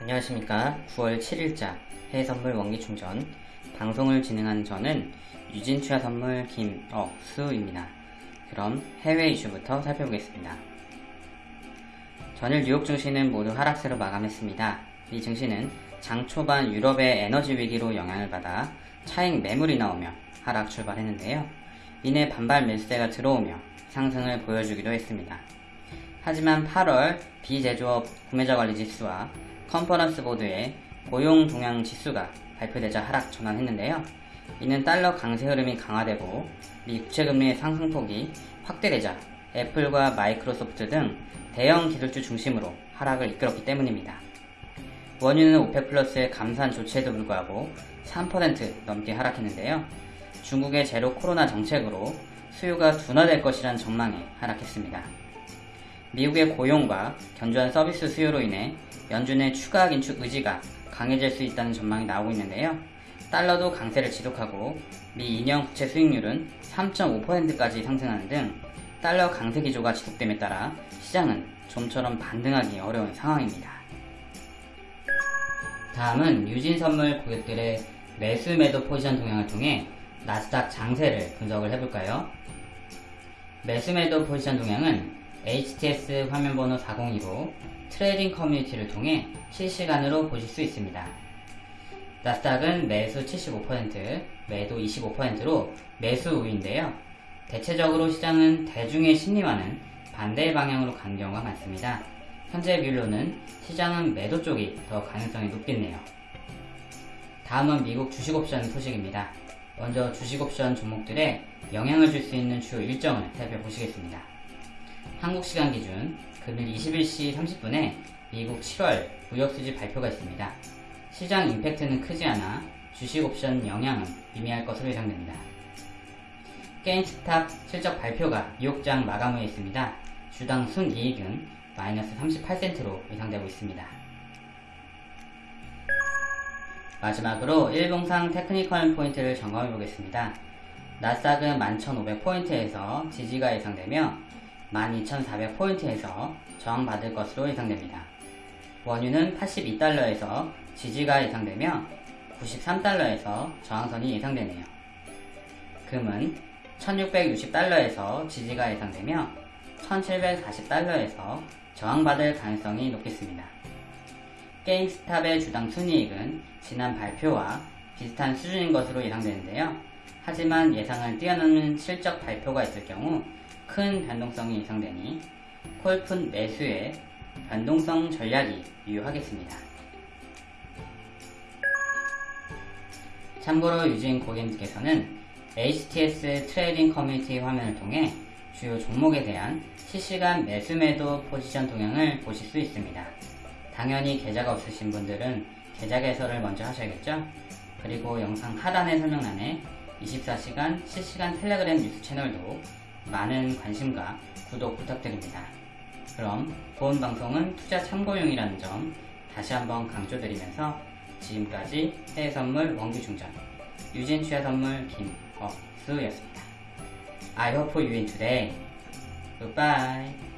안녕하십니까 9월 7일자 해외선물 원기충전 방송을 진행하는 저는 유진취하선물 김억수입니다. 그럼 해외 이슈부터 살펴보겠습니다. 전일 뉴욕 증시는 모두 하락세로 마감했습니다. 이 증시는 장 초반 유럽의 에너지 위기로 영향을 받아 차익 매물이 나오며 하락 출발했는데요. 이내 반발 매수세가 들어오며 상승을 보여주기도 했습니다. 하지만 8월 비제조업 구매자 관리 지수와 컨퍼런스 보드의 고용 동향 지수가 발표되자 하락 전환했는데요. 이는 달러 강세 흐름이 강화되고 미 국채금리의 상승폭이 확대되자 애플과 마이크로소프트 등 대형 기술주 중심으로 하락을 이끌었기 때문입니다. 원유는 OPEC 플러스의 감산 조치에도 불구하고 3% 넘게 하락했는데요. 중국의 제로 코로나 정책으로 수요가 둔화될 것이란 전망에 하락했습니다. 미국의 고용과 견조한 서비스 수요로 인해 연준의 추가 긴축 의지가 강해질 수 있다는 전망이 나오고 있는데요. 달러도 강세를 지속하고 미 2년 국채 수익률은 3.5%까지 상승하는 등 달러 강세 기조가 지속됨에 따라 시장은 좀처럼 반등하기 어려운 상황입니다. 다음은 유진 선물 고객들의 매수 매도 포지션 동향을 통해 나스닥 장세를 분석을 해볼까요? 매수 매도 포지션 동향은 HTS 화면번호 402로 trading 커뮤니티를 통해 실시간으로 보실 수 있습니다. 나스닥은 매수 75%, 매도 25%로 매수 우위인데요. 대체적으로 시장은 대중의 심리와는 반대 방향으로 가는 경우가 많습니다. 현재 비율로는 시장은 매도 쪽이 더 가능성이 높겠네요. 다음은 미국 주식옵션 소식입니다. 먼저 주식옵션 종목들에 영향을 줄 수 있는 주요 일정을 살펴보시겠습니다. 한국 시간 기준 금일 21시 30분에 미국 7월 무역수지 발표가 있습니다. 시장 임팩트는 크지 않아 주식 옵션 영향은 미미할 것으로 예상됩니다. 게임스탑 실적 발표가 뉴욕장 마감 후에 있습니다. 주당 순이익은 마이너스 38센트로 예상되고 있습니다. 마지막으로 일봉상 테크니컬 포인트를 점검해 보겠습니다. 나스닥은 11,500포인트에서 지지가 예상되며 12,400포인트에서 저항받을 것으로 예상됩니다. 원유는 82달러에서 지지가 예상되며 93달러에서 저항선이 예상되네요. 금은 1660달러에서 지지가 예상되며 1740달러에서 저항받을 가능성이 높겠습니다. 게임스탑의 주당 순이익은 지난 발표와 비슷한 수준인 것으로 예상되는데요. 하지만 예상을 뛰어넘는 실적 발표가 있을 경우 큰 변동성이 예상되니 콜푼 매수에 변동성 전략이 유효하겠습니다. 참고로 유진 고객님께서는 HTS trading 커뮤니티 화면을 통해 주요 종목에 대한 실시간 매수 매도 포지션 동향을 보실 수 있습니다. 당연히 계좌가 없으신 분들은 계좌 개설을 먼저 하셔야겠죠? 그리고 영상 하단의 설명란에 24시간 실시간 텔레그램 뉴스 채널도 많은 관심과 구독 부탁드립니다. 그럼 본 방송은 투자 참고용이라는 점 다시 한번 강조드리면서 지금까지 해외선물 원기충전 유진 취하선물 김억수였습니다. I hope you win today. Goodbye.